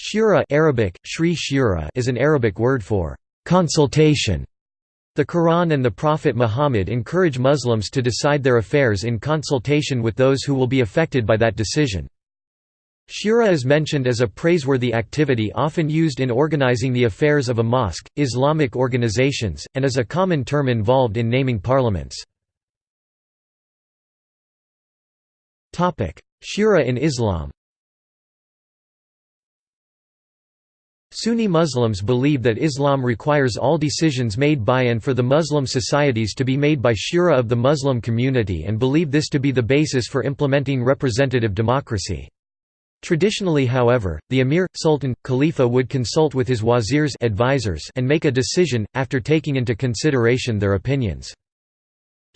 Shura Arabic, Shri Shura is an Arabic word for consultation. The Quran and the Prophet Muhammad encourage Muslims to decide their affairs in consultation with those who will be affected by that decision. Shura is mentioned as a praiseworthy activity often used in organizing the affairs of a mosque, Islamic organizations, and is a common term involved in naming parliaments. Shura in Islam Sunni Muslims believe that Islam requires all decisions made by and for the Muslim societies to be made by shura of the Muslim community and believe this to be the basis for implementing representative democracy. Traditionally however, the emir, sultan, khalifa would consult with his wazirs advisors and make a decision, after taking into consideration their opinions.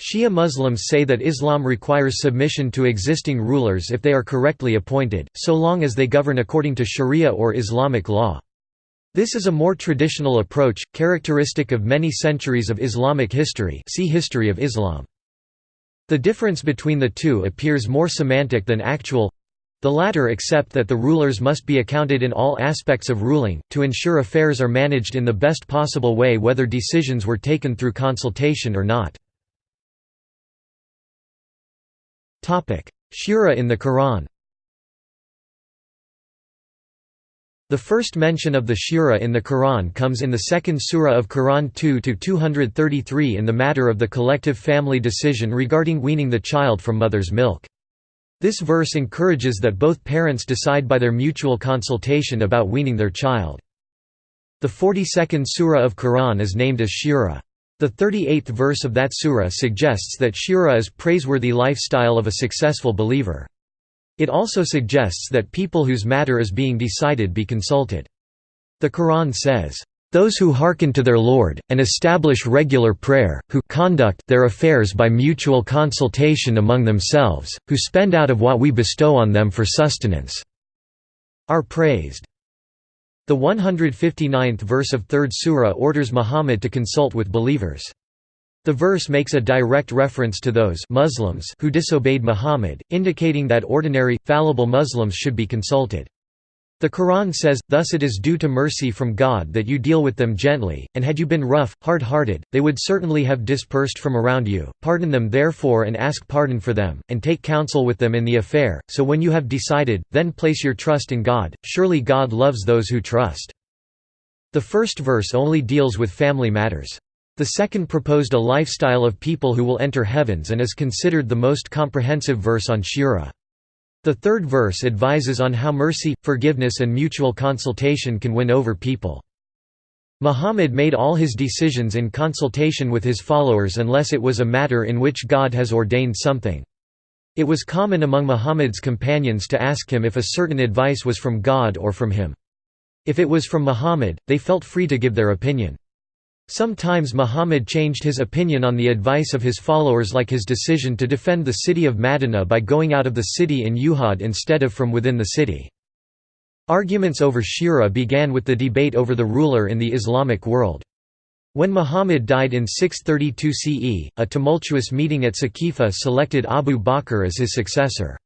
Shia Muslims say that Islam requires submission to existing rulers if they are correctly appointed, so long as they govern according to sharia or Islamic law. This is a more traditional approach, characteristic of many centuries of Islamic history see History of Islam. The difference between the two appears more semantic than actual the latter accept that the rulers must be accounted in all aspects of ruling, to ensure affairs are managed in the best possible way whether decisions were taken through consultation or not. Shura in the Quran The first mention of the shura in the Quran comes in the second surah of Quran 2-233 in the matter of the collective family decision regarding weaning the child from mother's milk. This verse encourages that both parents decide by their mutual consultation about weaning their child. The 42nd surah of Quran is named as Shura. The 38th verse of that surah suggests that shura is praiseworthy lifestyle of a successful believer. It also suggests that people whose matter is being decided be consulted. The Quran says, "...those who hearken to their Lord, and establish regular prayer, who conduct their affairs by mutual consultation among themselves, who spend out of what we bestow on them for sustenance," are praised. The 159th verse of 3rd Surah orders Muhammad to consult with believers. The verse makes a direct reference to those Muslims who disobeyed Muhammad, indicating that ordinary, fallible Muslims should be consulted. The Quran says, Thus it is due to mercy from God that you deal with them gently, and had you been rough, hard-hearted, they would certainly have dispersed from around you. Pardon them therefore and ask pardon for them, and take counsel with them in the affair, so when you have decided, then place your trust in God, surely God loves those who trust. The first verse only deals with family matters. The second proposed a lifestyle of people who will enter heavens and is considered the most comprehensive verse on Shura. The third verse advises on how mercy, forgiveness and mutual consultation can win over people. Muhammad made all his decisions in consultation with his followers unless it was a matter in which God has ordained something. It was common among Muhammad's companions to ask him if a certain advice was from God or from him. If it was from Muhammad, they felt free to give their opinion. Sometimes Muhammad changed his opinion on the advice of his followers like his decision to defend the city of Madinah by going out of the city in Uhud instead of from within the city. Arguments over shura began with the debate over the ruler in the Islamic world. When Muhammad died in 632 CE, a tumultuous meeting at Saqifa selected Abu Bakr as his successor.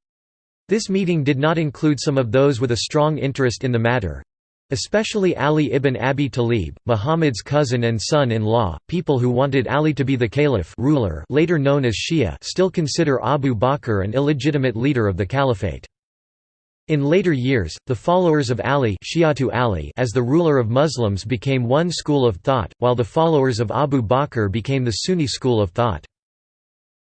This meeting did not include some of those with a strong interest in the matter, Especially Ali ibn Abi Talib, Muhammad's cousin and son-in-law, people who wanted Ali to be the caliph ruler later known as Shia still consider Abu Bakr an illegitimate leader of the caliphate. In later years, the followers of Ali, Ali as the ruler of Muslims became one school of thought, while the followers of Abu Bakr became the Sunni school of thought.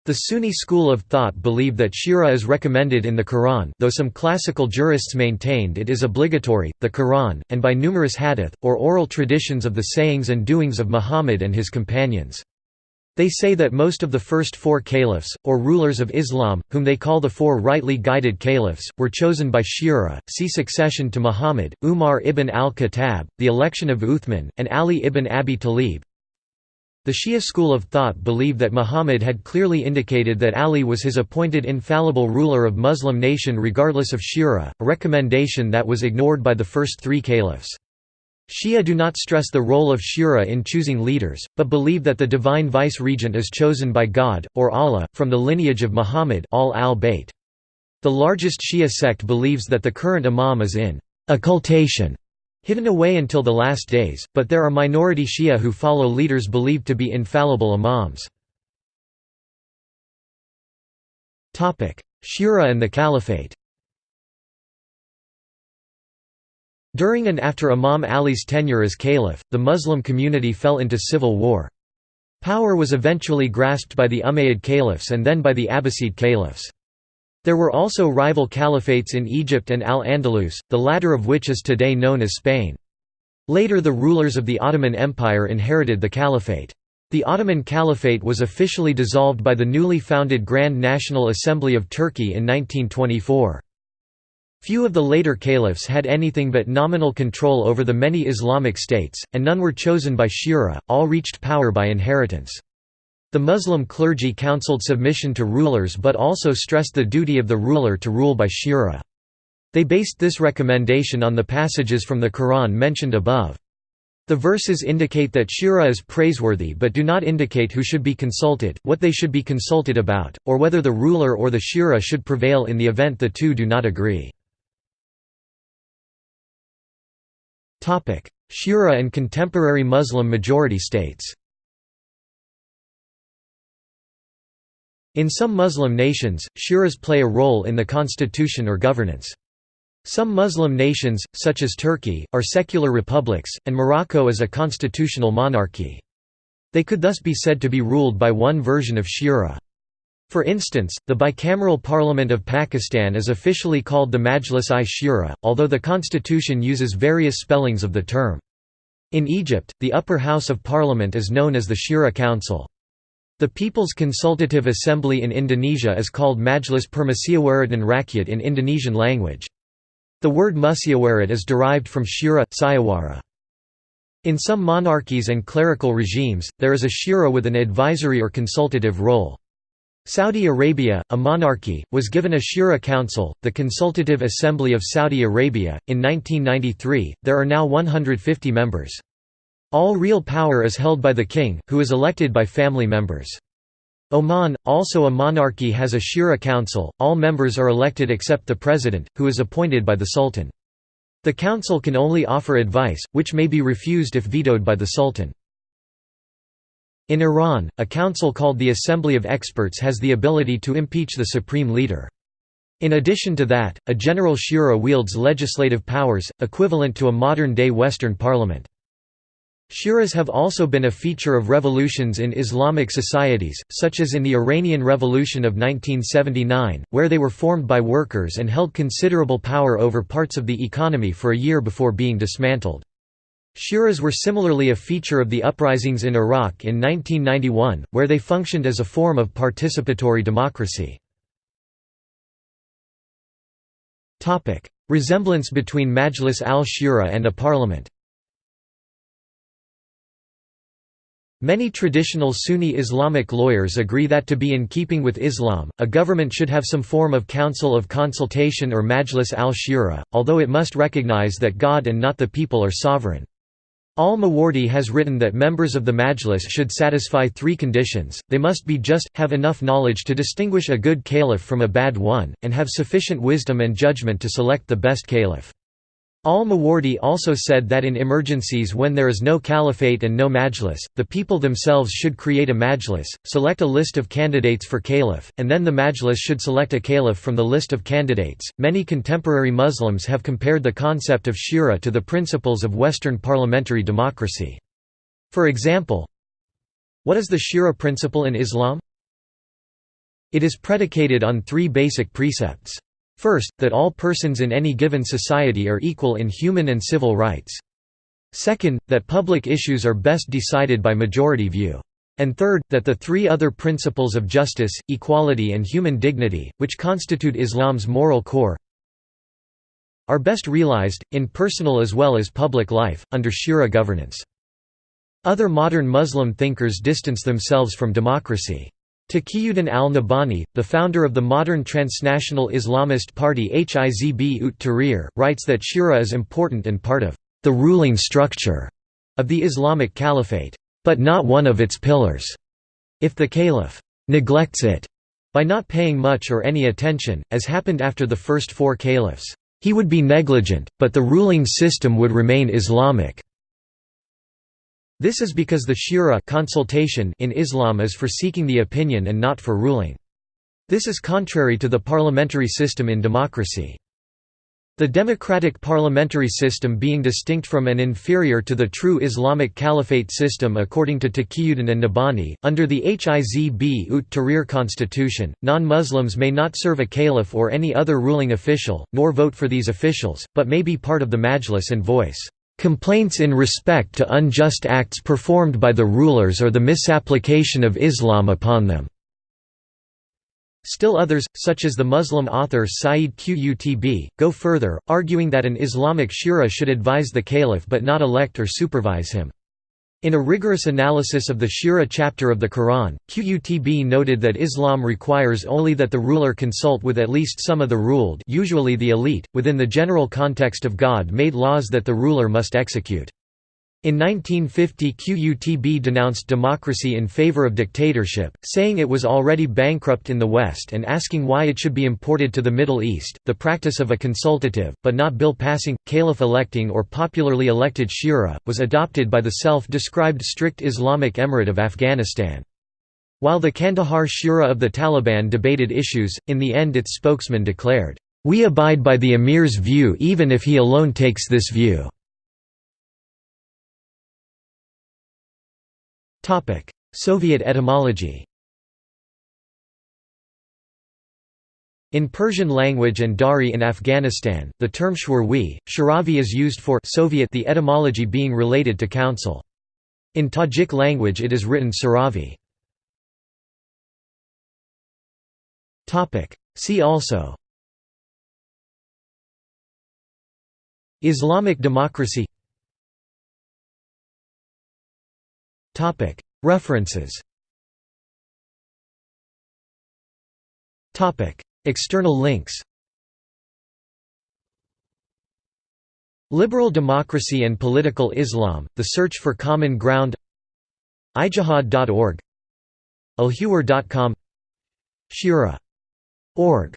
The Sunni school of thought believe that shura is recommended in the Quran though some classical jurists maintained it is obligatory, the Quran, and by numerous hadith, or oral traditions of the sayings and doings of Muhammad and his companions. They say that most of the first four caliphs, or rulers of Islam, whom they call the four rightly guided caliphs, were chosen by shura. See succession to Muhammad, Umar ibn al-Khattab, the election of Uthman, and Ali ibn Abi Talib. The Shia school of thought believe that Muhammad had clearly indicated that Ali was his appointed infallible ruler of Muslim nation regardless of shura, a recommendation that was ignored by the first three caliphs. Shia do not stress the role of shura in choosing leaders, but believe that the divine vice-regent is chosen by God, or Allah, from the lineage of Muhammad al. The largest Shia sect believes that the current imam is in occultation hidden away until the last days, but there are minority Shia who follow leaders believed to be infallible imams. Shura and the Caliphate During and after Imam Ali's tenure as caliph, the Muslim community fell into civil war. Power was eventually grasped by the Umayyad caliphs and then by the Abbasid caliphs. There were also rival caliphates in Egypt and Al-Andalus, the latter of which is today known as Spain. Later the rulers of the Ottoman Empire inherited the caliphate. The Ottoman Caliphate was officially dissolved by the newly founded Grand National Assembly of Turkey in 1924. Few of the later caliphs had anything but nominal control over the many Islamic states, and none were chosen by shura, all reached power by inheritance. The Muslim clergy counseled submission to rulers but also stressed the duty of the ruler to rule by shura. They based this recommendation on the passages from the Quran mentioned above. The verses indicate that shura is praiseworthy but do not indicate who should be consulted, what they should be consulted about, or whether the ruler or the shura should prevail in the event the two do not agree. Shura and contemporary Muslim majority states In some Muslim nations, shuras play a role in the constitution or governance. Some Muslim nations, such as Turkey, are secular republics, and Morocco is a constitutional monarchy. They could thus be said to be ruled by one version of shura. For instance, the bicameral Parliament of Pakistan is officially called the Majlis-i-Shura, although the constitution uses various spellings of the term. In Egypt, the upper house of parliament is known as the Shura Council. The People's Consultative Assembly in Indonesia is called Majlis Permusyawaratan Rakyat in Indonesian language. The word musyawarat is derived from shura, sayawara. In some monarchies and clerical regimes, there is a shura with an advisory or consultative role. Saudi Arabia, a monarchy, was given a shura council, the Consultative Assembly of Saudi Arabia. In 1993, there are now 150 members. All real power is held by the king, who is elected by family members. Oman, also a monarchy has a Shura Council, all members are elected except the president, who is appointed by the sultan. The council can only offer advice, which may be refused if vetoed by the sultan. In Iran, a council called the Assembly of Experts has the ability to impeach the supreme leader. In addition to that, a general shura wields legislative powers, equivalent to a modern-day Western parliament. Shuras have also been a feature of revolutions in Islamic societies, such as in the Iranian Revolution of 1979, where they were formed by workers and held considerable power over parts of the economy for a year before being dismantled. Shuras were similarly a feature of the uprisings in Iraq in 1991, where they functioned as a form of participatory democracy. Resemblance between Majlis al-Shura and a parliament Many traditional Sunni Islamic lawyers agree that to be in keeping with Islam, a government should have some form of council of consultation or majlis al-shura, although it must recognize that God and not the people are sovereign. Al-Mawardi has written that members of the majlis should satisfy three conditions, they must be just, have enough knowledge to distinguish a good caliph from a bad one, and have sufficient wisdom and judgment to select the best caliph. Al-Mawardi also said that in emergencies when there is no caliphate and no majlis, the people themselves should create a majlis, select a list of candidates for caliph, and then the majlis should select a caliph from the list of candidates. Many contemporary Muslims have compared the concept of shura to the principles of Western parliamentary democracy. For example, what is the shura principle in Islam? It is predicated on three basic precepts. First, that all persons in any given society are equal in human and civil rights. Second, that public issues are best decided by majority view. And third, that the three other principles of justice, equality and human dignity, which constitute Islam's moral core, are best realized, in personal as well as public life, under shura governance. Other modern Muslim thinkers distance themselves from democracy. Taqiyuddin al-Nabhani, the founder of the modern transnational Islamist party Hizb ut Tahrir, writes that shura is important and part of the ruling structure of the Islamic Caliphate, but not one of its pillars. If the caliph neglects it by not paying much or any attention, as happened after the first four caliphs, He would be negligent, but the ruling system would remain Islamic. This is because the shura consultation in Islam is for seeking the opinion and not for ruling. This is contrary to the parliamentary system in democracy. The democratic parliamentary system being distinct from and inferior to the true Islamic caliphate system according to Taqiyuddin and Nabhani, under the Hizb ut Tahrir constitution, non-Muslims may not serve a caliph or any other ruling official, nor vote for these officials, but may be part of the majlis and voice complaints in respect to unjust acts performed by the rulers or the misapplication of Islam upon them. Still others, such as the Muslim author Sayyid Qutb, go further, arguing that an Islamic shura should advise the caliph but not elect or supervise him. In a rigorous analysis of the Shura chapter of the Quran, Qutb noted that Islam requires only that the ruler consult with at least some of the ruled usually the elite, within the general context of God-made laws that the ruler must execute. In 1950 QUTB denounced democracy in favor of dictatorship, saying it was already bankrupt in the West and asking why it should be imported to the Middle East. The practice of a consultative, but not bill passing, caliph electing or popularly elected shura, was adopted by the self described strict Islamic Emirate of Afghanistan. While the Kandahar Shura of the Taliban debated issues, in the end its spokesman declared, We abide by the emir's view even if he alone takes this view. Soviet etymology In Persian language and Dari in Afghanistan, the term shwarwi, sharavi is used for Soviet the etymology being related to council. In Tajik language it is written saravi. See also Islamic democracy References. External links. Liberal Democracy and Political Islam, The Search for Common Ground. Ijihad.org alhuwar.com Shura.org